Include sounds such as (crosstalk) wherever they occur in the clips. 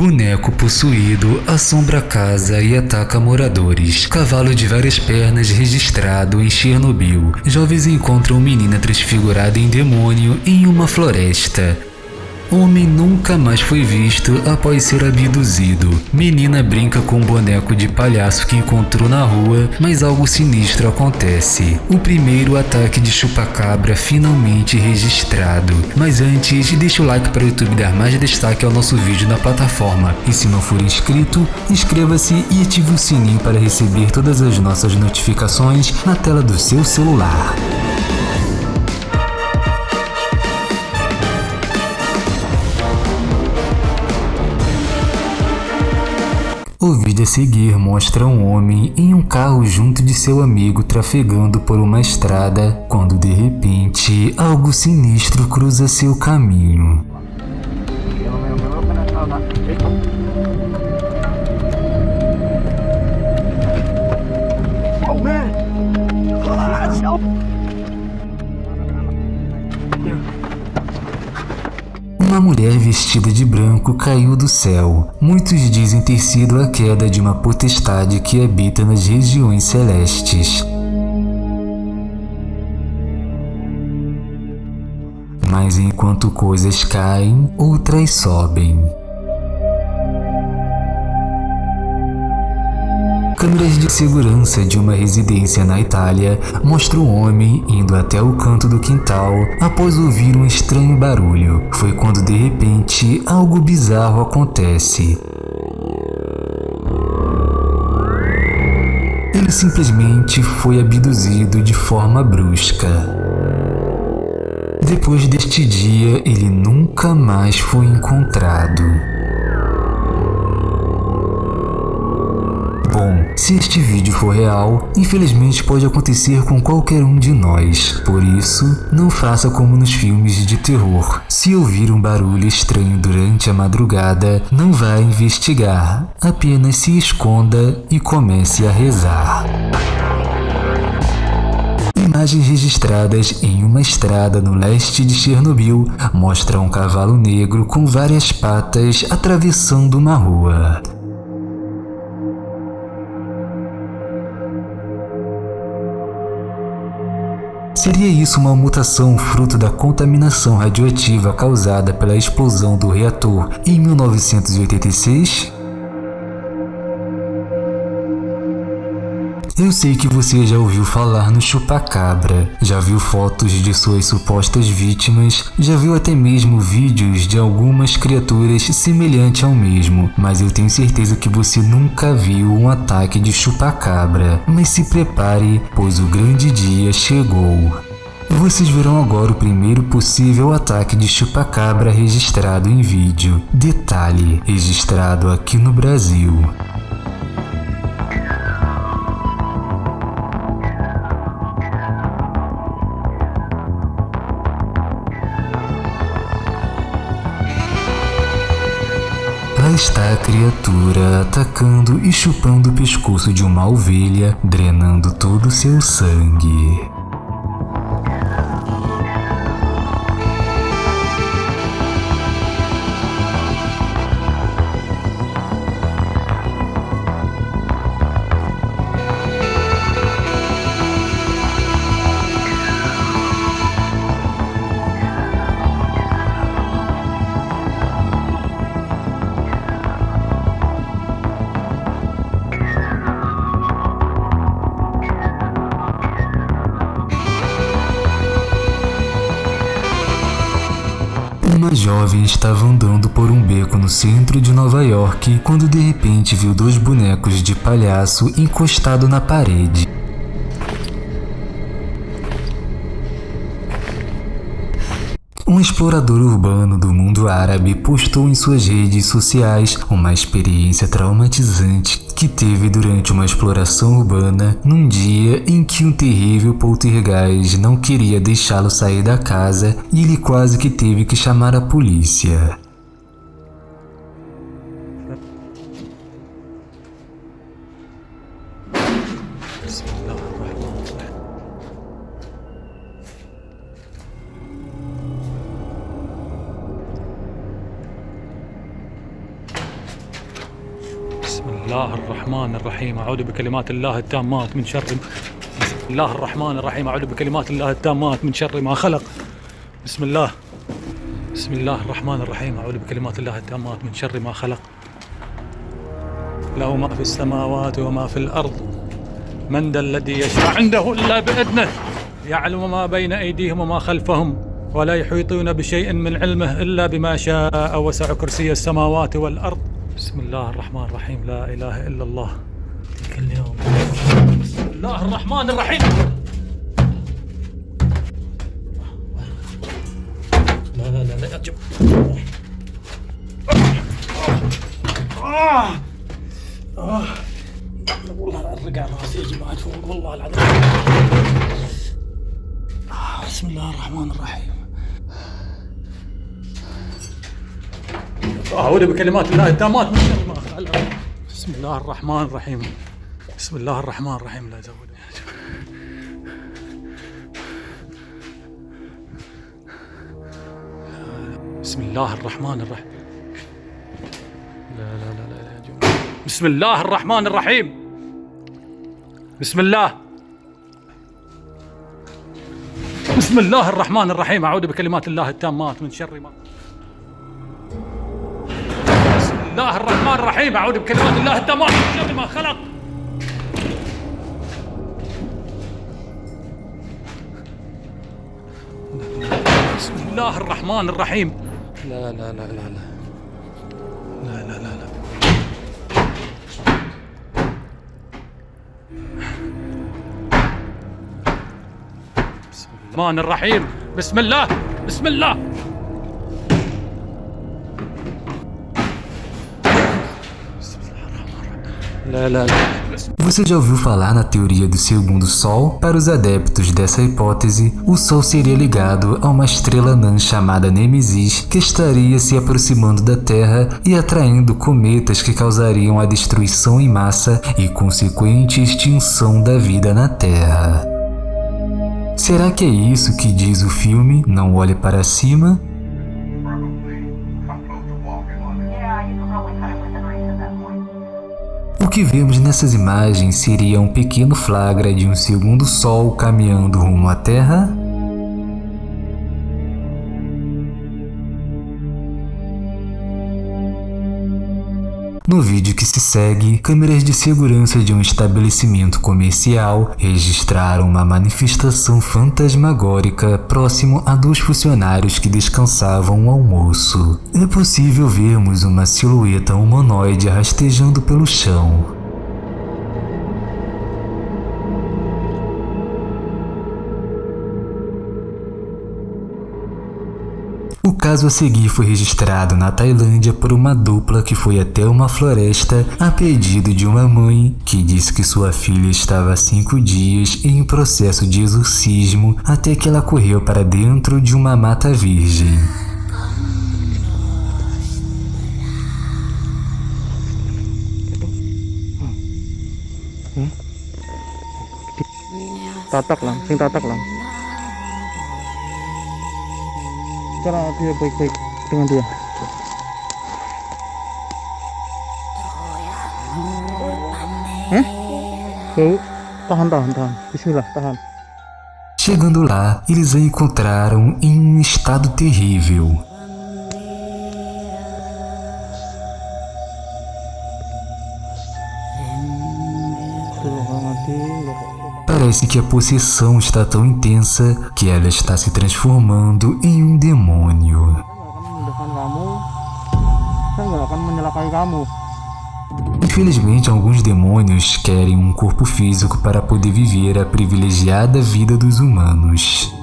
Boneco possuído assombra a casa e ataca moradores. Cavalo de várias pernas registrado em Chernobyl. Jovens encontram menina transfigurada em demônio em uma floresta. Homem nunca mais foi visto após ser abduzido. Menina brinca com um boneco de palhaço que encontrou na rua, mas algo sinistro acontece. O primeiro ataque de chupacabra finalmente registrado. Mas antes, deixa o like para o YouTube dar mais destaque ao nosso vídeo na plataforma. E se não for inscrito, inscreva-se e ative o sininho para receber todas as nossas notificações na tela do seu celular. O vídeo a seguir mostra um homem em um carro junto de seu amigo trafegando por uma estrada, quando de repente algo sinistro cruza seu caminho. Uma mulher vestida de branco caiu do céu. Muitos dizem ter sido a queda de uma potestade que habita nas regiões celestes. Mas enquanto coisas caem, outras sobem. Câmeras de segurança de uma residência na Itália mostram um homem indo até o canto do quintal após ouvir um estranho barulho. Foi quando de repente algo bizarro acontece. Ele simplesmente foi abduzido de forma brusca. Depois deste dia, ele nunca mais foi encontrado. Se este vídeo for real, infelizmente pode acontecer com qualquer um de nós. Por isso, não faça como nos filmes de terror. Se ouvir um barulho estranho durante a madrugada, não vá investigar. Apenas se esconda e comece a rezar. Imagens registradas em uma estrada no leste de Chernobyl mostram um cavalo negro com várias patas atravessando uma rua. Seria isso uma mutação fruto da contaminação radioativa causada pela explosão do reator em 1986? Eu sei que você já ouviu falar no chupacabra, já viu fotos de suas supostas vítimas, já viu até mesmo vídeos de algumas criaturas semelhantes ao mesmo, mas eu tenho certeza que você nunca viu um ataque de chupacabra. Mas se prepare, pois o grande dia chegou. Vocês verão agora o primeiro possível ataque de chupacabra registrado em vídeo. Detalhe, registrado aqui no Brasil. Está a criatura atacando e chupando o pescoço de uma ovelha, drenando todo o seu sangue. Jovem estava andando por um beco no centro de Nova York quando de repente viu dois bonecos de palhaço encostados na parede. Um explorador urbano do mundo árabe postou em suas redes sociais uma experiência traumatizante que teve durante uma exploração urbana num dia em que um terrível poltergeist não queria deixá-lo sair da casa e ele quase que teve que chamar a polícia. الرحمن الرحيم. أعوذ بكلمات الله التامات من شر بسم الله الرحمن الرحيم. أعوذ بكلمات الله التامات من شر ما خلق. بسم الله. بسم الله الرحمن الرحيم. أعوذ بكلمات الله التامات من شر ما خلق. له ما في السماوات وما في الأرض. من ذا الذي يشفع عنده إلا بإذنه. يعلم ما بين أيديهم وما خلفهم. ولا يحيطون بشيء من علمه إلا بما شاء وسع كرسي السماوات والأرض. بسم الله الرحمن الرحيم. لا إله إلا الله. كل يوم بسم الله الرحمن الرحيم. لا لا لا لا أجب آه. آه. والله الرقع راسي يا جماعة فوق والله العظيم. آه بسم الله الرحمن الرحيم. أعوذ بكلمات الله التامات من شر ما بسم الله الرحمن الرحيم. بسم الله الرحمن الرحيم. لا زودني بسم الله الرحمن الرحيم. لا لا لا لا, لا جماعة. بسم الله الرحمن الرحيم. بسم الله. بسم الله الرحمن الرحيم. أعوذ بكلمات الله التامات من شر ما الله الرحمن الرحيم. أعوذ بكلمات الله التامات من شر ما خلق. بسم الله الرحمن الرحيم. لا لا لا لا لا. لا لا لا, لا. بسم الله الرحمن الرحيم. بسم الله بسم الله. Você já ouviu falar na teoria do segundo Sol? Para os adeptos dessa hipótese, o Sol seria ligado a uma estrela anã chamada Nemesis, que estaria se aproximando da Terra e atraindo cometas que causariam a destruição em massa e consequente extinção da vida na Terra. Será que é isso que diz o filme Não Olhe para Cima? Que vemos nessas imagens seria um pequeno flagra de um segundo Sol caminhando rumo à Terra? No vídeo que se segue, câmeras de segurança de um estabelecimento comercial registraram uma manifestação fantasmagórica próximo a dois funcionários que descansavam o almoço. É possível vermos uma silhueta humanoide rastejando pelo chão. O caso a seguir foi registrado na Tailândia por uma dupla que foi até uma floresta a pedido de uma mãe que disse que sua filha estava há cinco dias em processo de exorcismo até que ela correu para dentro de uma mata virgem. tatak lang sing tatak lang dia baik-baik dengan dia. Eh bau tahan tahan tahan. Bismillah tahan. Chegando lá, eles a encontraram em um estado terrível. Tuh, mati Parece que a possessão está tão intensa que ela está se transformando em um demônio. Infelizmente, alguns demônios querem um corpo físico para poder viver a privilegiada vida dos humanos.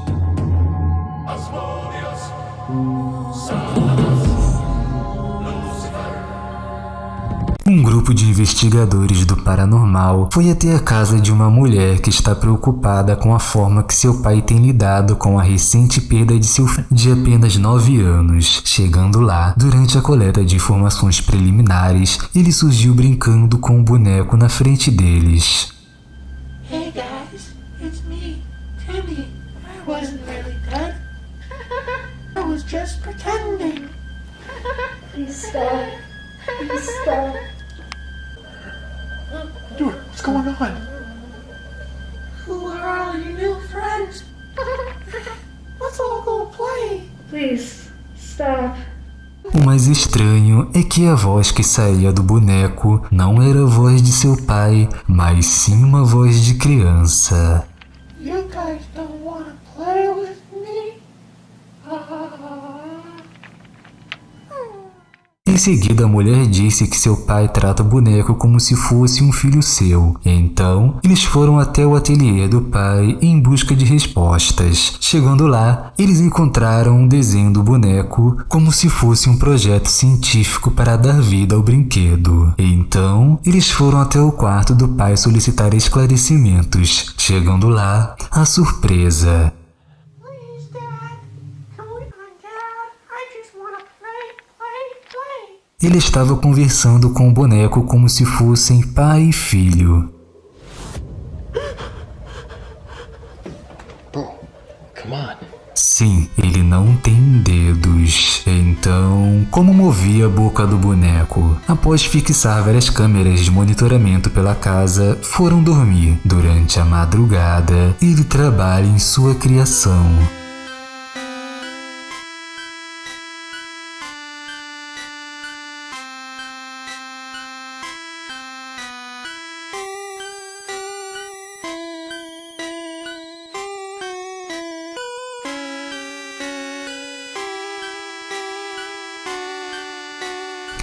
Um grupo de investigadores do paranormal foi até a casa de uma mulher que está preocupada com a forma que seu pai tem lidado com a recente perda de seu filho de apenas 9 anos. Chegando lá, durante a coleta de informações preliminares, ele surgiu brincando com o boneco na frente deles. Hey guys, it's me, Timmy. I wasn't really dead. I was just pretending. Please stop. Please stop. What's going on? Who are all your new friends? Let's all go play. Please, stop. O mais estranho é que a voz que saía do boneco não era a voz de seu pai, mas sim uma voz de criança. Em seguida, a mulher disse que seu pai trata o boneco como se fosse um filho seu. Então, eles foram até o ateliê do pai em busca de respostas. Chegando lá, eles encontraram um desenho do boneco como se fosse um projeto científico para dar vida ao brinquedo. Então, eles foram até o quarto do pai solicitar esclarecimentos. Chegando lá, a surpresa. Please, Dad. Come on, Dad. I just want to play, play, play. Ele estava conversando com o boneco como se fossem pai e filho. Sim, ele não tem dedos. Então, como movia a boca do boneco? Após fixar várias câmeras de monitoramento pela casa, foram dormir. Durante a madrugada, ele trabalha em sua criação.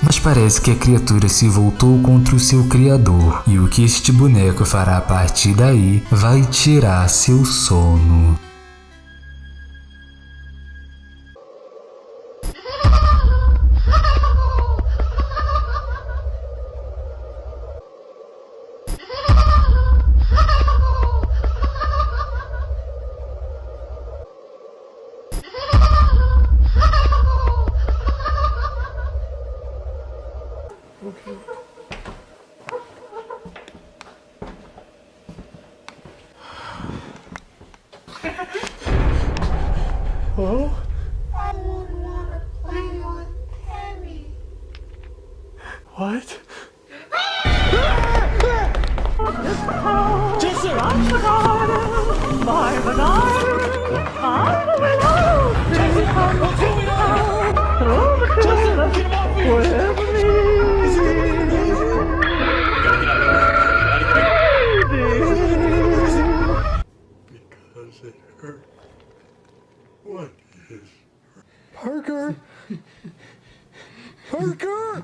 Mas parece que a criatura se voltou contra o seu criador, e o que este boneco fará a partir daí vai tirar seu sono. What? Jason! I'm the god! I'm the! I'm the god! Jason! What's going on? Jason! Get! Whatever me! Because it. What is... Parker! Parker!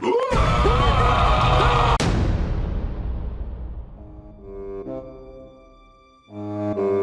Parker! (laughs)